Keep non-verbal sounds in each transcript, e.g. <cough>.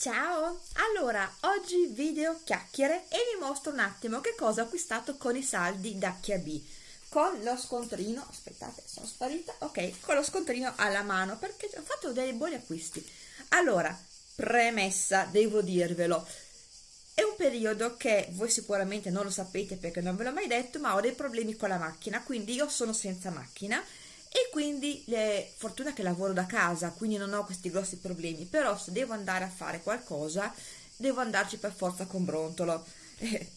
Ciao! Allora, oggi video chiacchiere e vi mostro un attimo che cosa ho acquistato con i saldi da B con lo scontrino, aspettate sono sparita, ok, con lo scontrino alla mano perché ho fatto dei buoni acquisti. Allora, premessa, devo dirvelo, è un periodo che voi sicuramente non lo sapete perché non ve l'ho mai detto, ma ho dei problemi con la macchina, quindi io sono senza macchina e quindi eh, fortuna che lavoro da casa quindi non ho questi grossi problemi però se devo andare a fare qualcosa devo andarci per forza con brontolo. <laughs>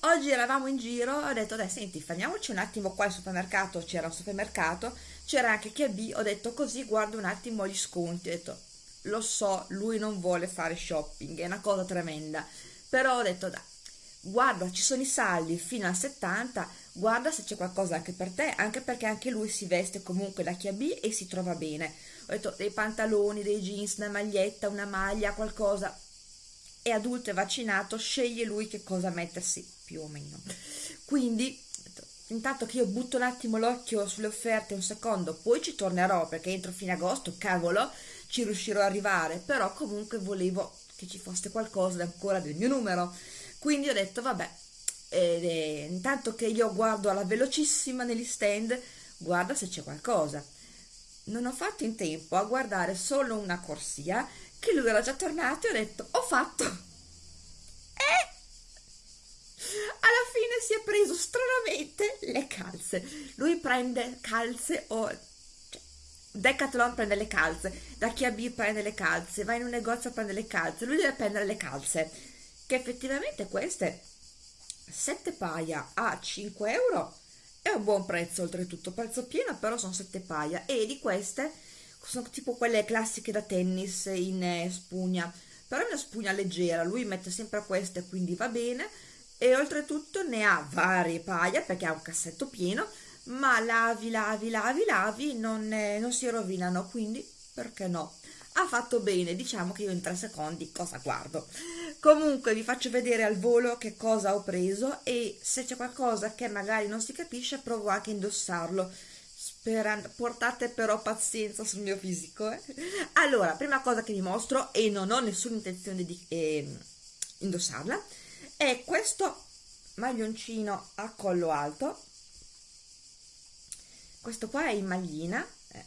Oggi eravamo in giro ho detto dai senti fermiamoci un attimo qua al supermercato. C'era un supermercato c'era anche chi B ho detto così guardo un attimo gli sconti. Ho detto lo so lui non vuole fare shopping è una cosa tremenda. Però ho detto dai guarda ci sono i saldi fino al 70 guarda se c'è qualcosa anche per te, anche perché anche lui si veste comunque da chiabì e si trova bene. Ho detto dei pantaloni, dei jeans, una maglietta, una maglia, qualcosa. È adulto e vaccinato, sceglie lui che cosa mettersi, più o meno. Quindi, intanto che io butto un attimo l'occhio sulle offerte un secondo, poi ci tornerò perché entro fine agosto, cavolo, ci riuscirò ad arrivare, però comunque volevo che ci fosse qualcosa ancora del mio numero. Quindi ho detto, vabbè, è, intanto che io guardo alla velocissima negli stand guarda se c'è qualcosa. Non ho fatto in tempo a guardare solo una corsia che lui era già tornato e ho detto ho fatto eh alla fine si è preso stranamente le calze. Lui prende calze o cioè, Decathlon prende le calze da chi B prende le calze va in un negozio a prendere le calze lui deve prendere le calze. Che effettivamente queste 7 paia a 5 euro è un buon prezzo oltretutto, prezzo pieno però sono 7 paia e di queste sono tipo quelle classiche da tennis in eh, spugna, però è una spugna leggera, lui mette sempre queste quindi va bene e oltretutto ne ha varie paia perché ha un cassetto pieno ma lavi, lavi, lavi, lavi non, eh, non si rovinano quindi perché no? ha fatto bene, diciamo che io in tre secondi cosa guardo. Comunque vi faccio vedere al volo che cosa ho preso e se c'è qualcosa che magari non si capisce provo anche a indossarlo. Sperando, portate però pazienza sul mio fisico. Eh? Allora, prima cosa che vi mostro e non ho nessuna intenzione di eh, indossarla è questo maglioncino a collo alto. Questo qua è in maglina, eh,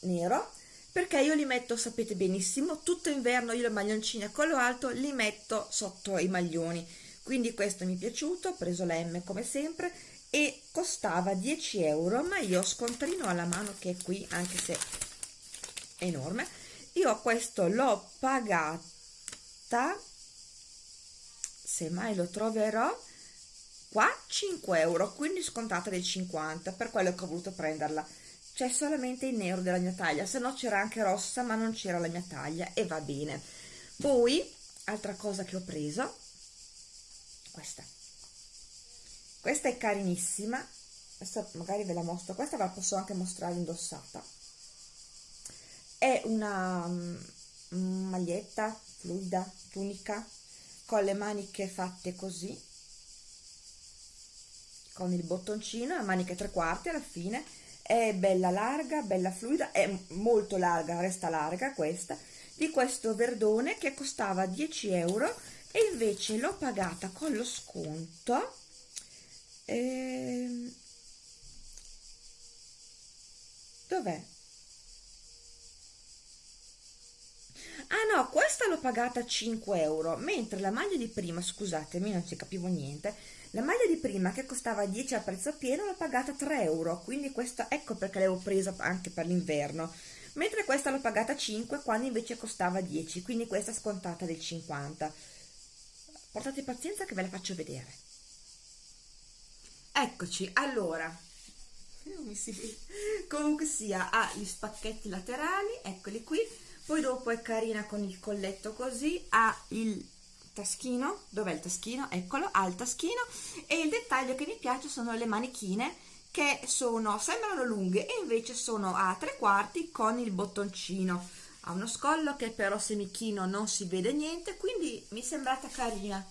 nero perché io li metto, sapete benissimo, tutto inverno io le maglioncine a collo alto li metto sotto i maglioni, quindi questo mi è piaciuto, ho preso la M come sempre e costava 10 euro, ma io scontrino alla mano che è qui, anche se è enorme, io questo l'ho pagata, se mai lo troverò, qua 5 euro, quindi scontata del 50, per quello che ho voluto prenderla c'è solamente il nero della mia taglia se no c'era anche rossa ma non c'era la mia taglia e va bene. Poi altra cosa che ho preso questa. Questa è carinissima adesso magari ve la mostro. Questa ve la posso anche mostrare indossata. È una um, maglietta fluida tunica con le maniche fatte così con il bottoncino e maniche tre quarti alla fine è bella larga, bella fluida, è molto larga, resta larga questa, di questo verdone che costava 10 euro e invece l'ho pagata con lo sconto ehm, dov'è? No, questa l'ho pagata 5 euro mentre la maglia di prima, scusatemi non ci capivo niente la maglia di prima che costava 10 a prezzo pieno l'ho pagata 3 euro, quindi questa ecco perché l'avevo presa anche per l'inverno, mentre questa l'ho pagata 5 quando invece costava 10, quindi questa scontata del 50. Portate pazienza che ve la faccio vedere. Eccoci, allora, <laughs> comunque sia, ha gli spacchetti laterali, eccoli qui, poi dopo è carina con il colletto così, ha il taschino, dov'è il taschino? Eccolo, ha il taschino e il dettaglio che mi piace sono le manichine che sono, sembrano lunghe e invece sono a tre quarti con il bottoncino. Ha uno scollo che però se mi chino non si vede niente, quindi mi è sembrata carina.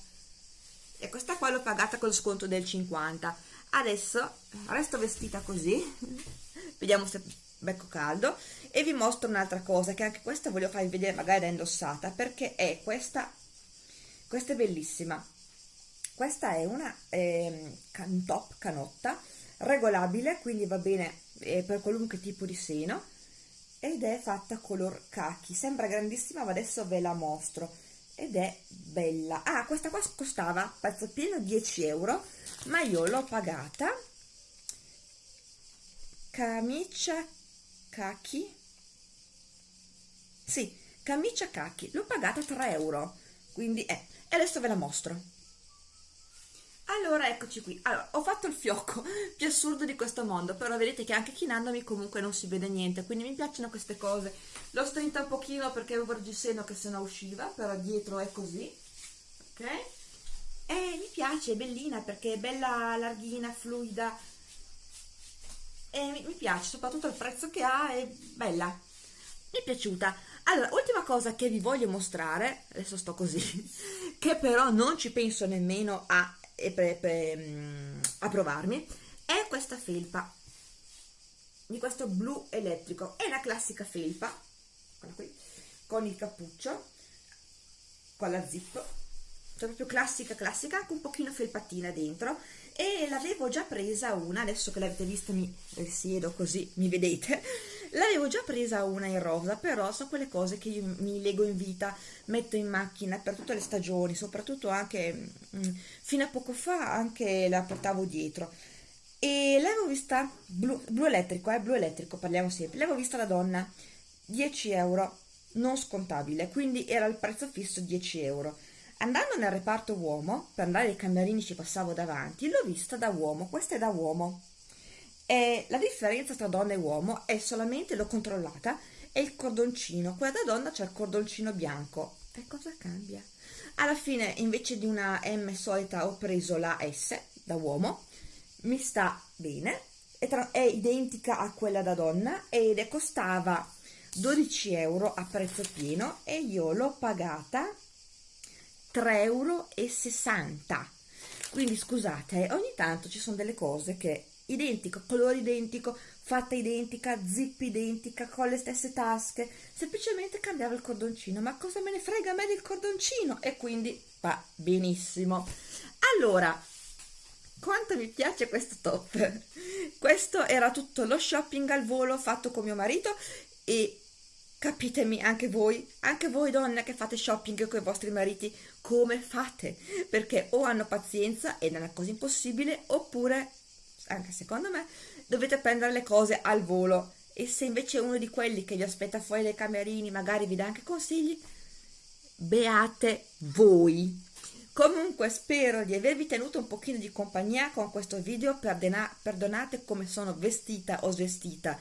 E questa qua l'ho pagata con lo sconto del 50. Adesso resto vestita così, <laughs> vediamo se becco caldo. E vi mostro un'altra cosa che anche questa voglio farvi vedere magari da indossata perché è questa questa è bellissima. Questa è una eh, can top canotta regolabile quindi va bene eh, per qualunque tipo di seno ed è fatta color khaki. Sembra grandissima ma adesso ve la mostro. Ed è bella. Ah questa qua costava prezzo pieno 10 euro ma io l'ho pagata camicia kaki sì camicia kaki l'ho pagata 3 euro. Quindi eh, e adesso ve la mostro. Allora eccoci qui. Allora ho fatto il fiocco <laughs> più assurdo di questo mondo però vedete che anche chinandomi comunque non si vede niente quindi mi piacciono queste cose. L'ho strinta un pochino perché avevo il reggiseno che se no usciva però dietro è così ok? E mi piace è bellina perché è bella larghina fluida e mi, piace soprattutto il prezzo che ha è bella. Mi è piaciuta. Allora, ultima cosa che vi voglio mostrare, adesso sto così, <laughs> che però non ci penso nemmeno a, mm, a provarmi, è questa felpa di questo blu elettrico. È una classica felpa, qui, con il cappuccio, con la zip, cioè proprio classica classica, con un pochino felpatina dentro e l'avevo già presa una, adesso che l'avete vista mi risiedo così, mi vedete, l'avevo già presa una in rosa, però sono quelle cose che io mi leggo in vita, metto in macchina per tutte le stagioni, soprattutto anche mm, fino a poco fa anche la portavo dietro. E l'avevo vista blu, blu elettrico, eh, blu elettrico, parliamo sempre, l'avevo vista la donna, 10 euro, non scontabile, quindi era il prezzo fisso 10 euro. Andando nel reparto uomo, per andare ai camerini ci passavo davanti, l'ho vista da uomo, questa è da uomo. E la differenza tra donna e uomo è solamente, l'ho controllata, è il cordoncino. Quella da donna c'è il cordoncino bianco. E cosa cambia? Alla fine, invece di una M solita, ho preso la S da uomo. Mi sta bene. È, tra, è identica a quella da donna ed costava 12 euro a prezzo pieno e io l'ho pagata 3,60 euro. Quindi scusate, ogni tanto ci sono delle cose che identico, colore identico, fatta identica, zip identica, con le stesse tasche, semplicemente cambiava il cordoncino, ma cosa me ne frega a me del cordoncino? E quindi va benissimo. Allora, quanto mi piace questo top! Questo era tutto lo shopping al volo fatto con mio marito e capitemi anche voi, anche voi donne che fate shopping con i vostri mariti, come fate? Perché o hanno pazienza ed è una cosa impossibile, oppure anche secondo me, dovete prendere le cose al volo. E se invece uno di quelli che vi aspetta fuori dai camerini, magari vi dà anche consigli, beate voi. Comunque spero di avervi tenuto un pochino di compagnia con questo video, perdonate come sono vestita o svestita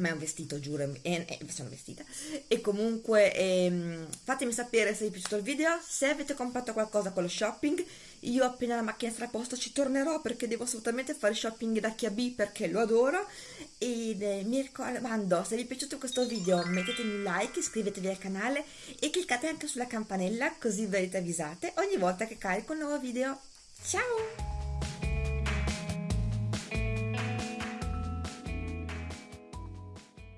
ma è un vestito, giuro, e, e sono vestita. E comunque ehm, fatemi sapere se vi è piaciuto il video, se avete comprato qualcosa con lo shopping. Io appena la macchina sarà a posto ci tornerò perché devo assolutamente fare shopping da Chiabi perché lo adoro. Ed eh, mi raccomando, se vi è piaciuto questo video mettetemi un like, iscrivetevi al canale e cliccate anche sulla campanella così verrete avvisate ogni volta che carico un nuovo video. Ciao!